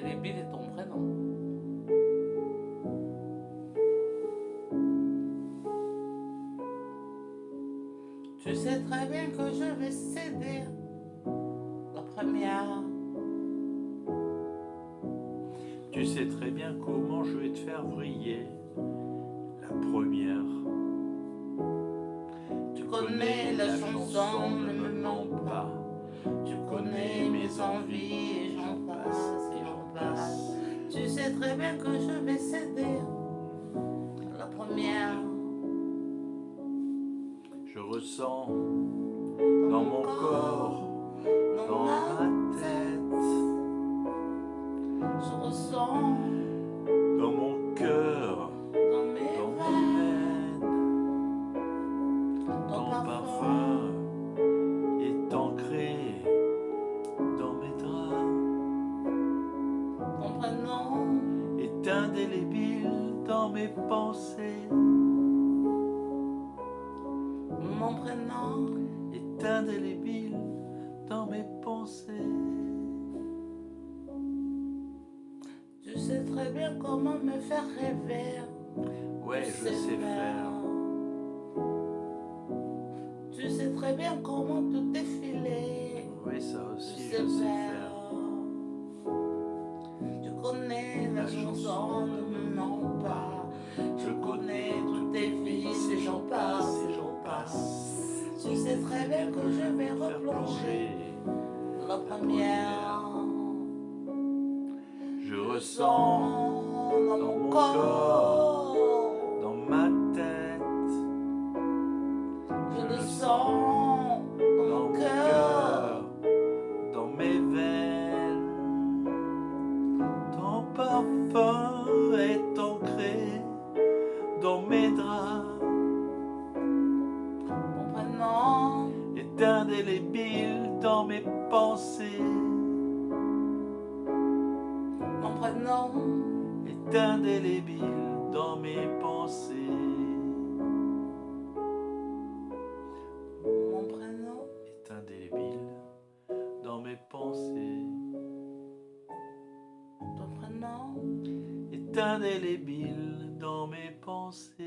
Ton prénom. Tu sais très bien que je vais céder la première. Tu sais très bien comment je vais te faire vriller la première. Tu connais, la chanson, ne me mens pas. Tu connais mes envies. Très bien que je vais céder. La première. Je ressens dans mon corps, dans ma tête, Je ressens dans mon cœur, dans mes dans veines. ton ton parfum. Indélébile dans mes pensées, mon prénom, est indélébile dans mes pensées. tu sais très bien comment me faire rêver. Ouais, Tu je sais faire. Tu sais très bien comment te défiler. Oui, ça Tu aussi, sais je sais faire. Connais la La chanson, chanson, ne me mens pas. Je connais toutes tes vices et j'en passe, et j'en passe. Tu sais très bien que je vais replonger plonger. la première. Je Sens ressens dans mon corps. Prénom, est indélébile dans mes pensées, mon prénom, est indélébile dans mes pensées. mon prénom, est indélébile dans mes pensées, ton prénom, est indélébile dans mes pensées.